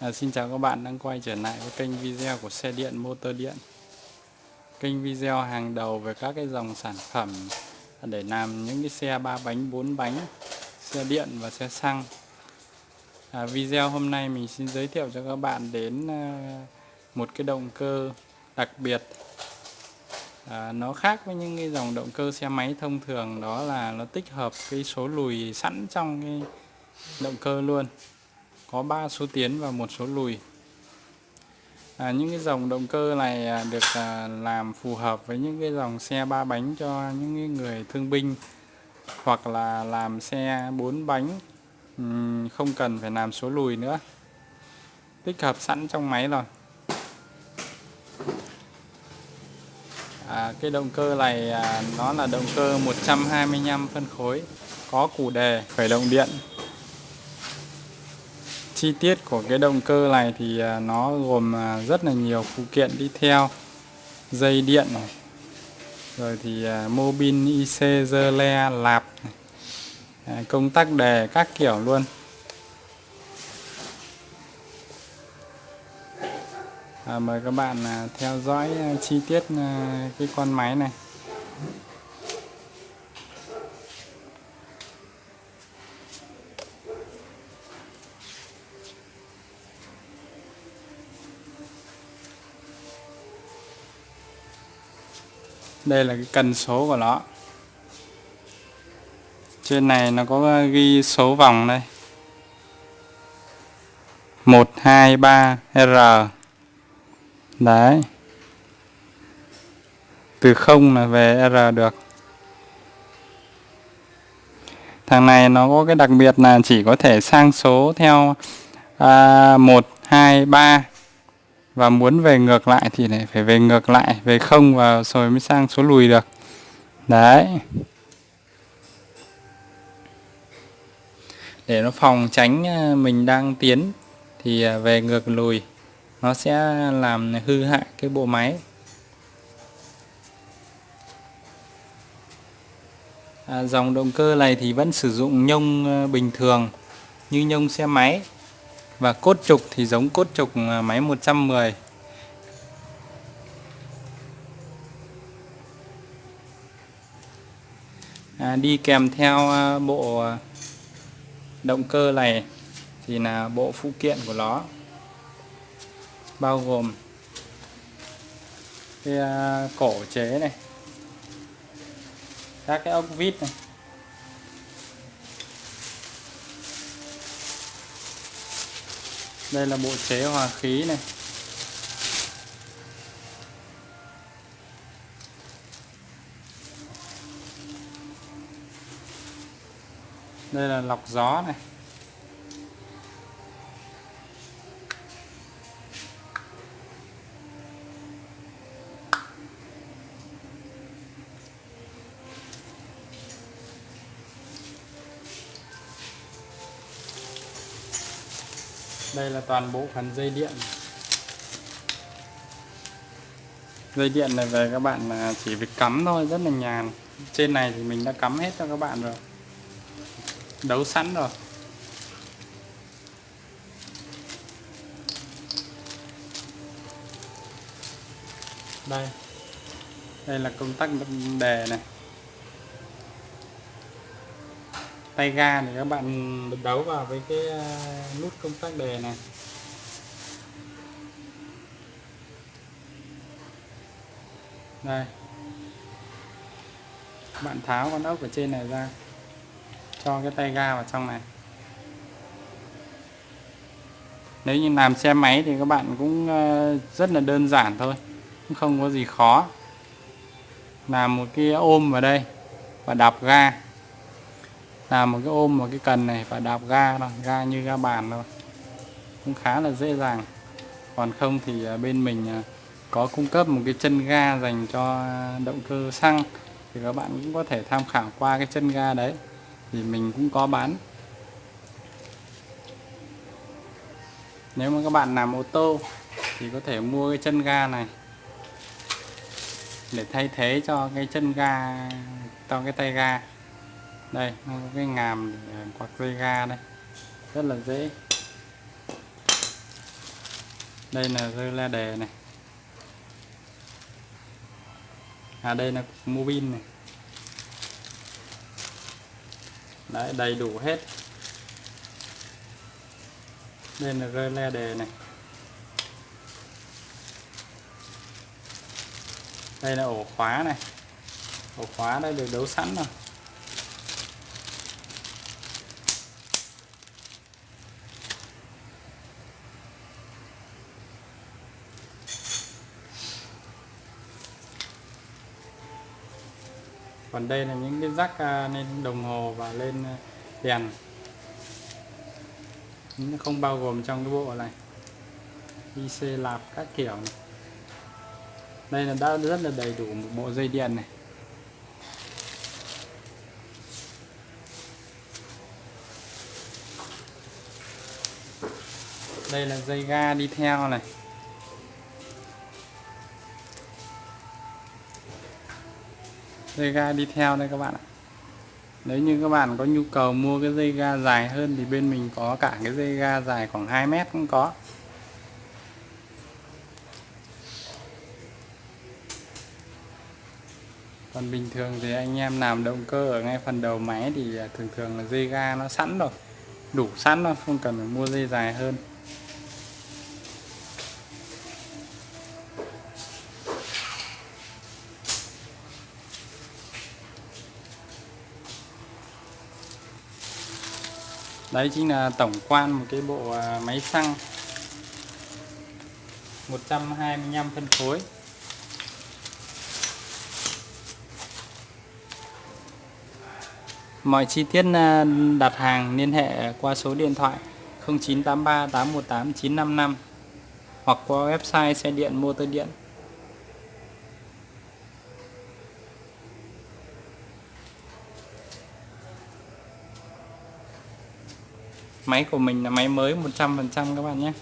À, xin chào các bạn đang quay trở lại với kênh video của xe điện motor điện. Kênh video hàng đầu về các cái dòng sản phẩm để làm những cái xe ba bánh, bốn bánh, xe điện và xe xăng. À, Video hôm nay mình xin giới thiệu cho các bạn đến à, một cái động cơ đặc biệt. À, Nó khác với những cái dòng động cơ xe máy thông thường đó là nó tích hợp cái số lùi sẵn trong cái động cơ luôn có 3 số tiến và một số lùi. À, những cái dòng động cơ này à, được à, làm phù hợp với những cái dòng xe ba bánh cho những người thương binh hoặc là làm xe bốn bánh không cần phải làm số lùi nữa. Tích hợp sẵn trong máy rồi. À, cái động cơ này à, nó là động cơ 125 phân khối có củ đề khởi động điện chi tiết của cái động cơ này thì à, nó gồm à, rất là nhiều phụ kiện đi theo dây điện này rồi thì à, mô bin IC dơ le lạp này. công tắc đề các kiểu luôn à, mời các bạn theo dõi chi tiết cái con máy này đây là cái cần số của nó. Trên này nó có ghi số vòng đây. 123R đấy. Từ 0 là về R được. Thằng này nó có cái đặc biệt là chỉ có thể sang số theo à, 1, 2, 3 và muốn về ngược lại thì lại phải về ngược lại về không và rồi mới sang số lùi được. Đấy. Để nó phòng tránh ờ, mình đang tiến thì ờ, về ngược lùi nó sẽ làm hư hại cái bộ máy. À, dòng động cơ này thì vẫn sử dụng nhông ờ, bình thường như nhông xe máy và cốt trục thì giống cốt trục à, máy 110 à, đi kèm theo à, bộ à, động cơ này thì là bộ phụ kiện của nó bao gồm cái cổ chế này các cái ốc vít này. Đây là bộ chế hòa khí này. Đây là lọc gió này. Đây là toàn bộ phần dây điện. Dây điện này về các bạn là chỉ việc cắm thôi rất là nhàn. Trên này thì mình đã cắm hết cho các bạn rồi. Đấu sẵn rồi. Đây. Đây là công tắc đề này tay ga thì các bạn đấu vào với cái à, nút công tắc đề này. Đây. Bạn tháo con ốc ở trên này ra cho cái tay ga vào trong này. Nếu như làm xe máy thì các bạn cũng ờ, rất là đơn giản thôi cũng không có gì khó. Làm một cái ôm vào đây và đạp ga làm một cái ôm vào cái cần này và đạp ga thôi, ga như ga bàn thôi. Cũng khá là dễ dàng. Còn không thì à, bên mình à, có cung cấp một cái chân ga dành cho động cơ xăng. Thì các bạn cũng có thể tham khảo qua cái chân ga đấy. Thì mình cũng có bán. Nếu mà các bạn làm ô tô thì có thể mua cái chân ga này. Để thay thế cho cái chân ga, cho cái tay ga đây, nó có cái ngàm ờ, quạt dây ga đây. Rất là dễ. Đây là rơi la đề này. À đây là mobin này. Đấy, đầy đủ hết. Đây là rơi le đề này. Đây là ổ khóa này. Ổ khóa đây được đấu sẵn rồi. Còn đây là những cái rắc à, lên đồng hồ và lên à, đèn. Nó không bao gồm trong cái bộ này. IC lạp các kiểu này. đây là đã rất là đầy đủ một bộ dây điện này. Đây là dây ga đi theo này. Dây ga đi theo đây các bạn ạ. Nếu như các bạn có nhu cầu mua cái dây ga dài hơn thì bên mình có cả cái dây ga dài khoảng 2 mét cũng có. Còn bình thường thì anh em làm động cơ ở ngay phần đầu máy thì à, thường thường là dây ga nó sẵn rồi, đủ sẵn rồi, không cần phải mua dây dài hơn. Đấy, chính là tổng quan một cái bộ à, máy xăng. 125 phân khối. Mọi chi tiết à, đặt hàng liên hệ qua số điện thoại 0983 818 955 hoặc qua website xe điện motor điện. Máy của mình là máy mới 100% các bạn nhé.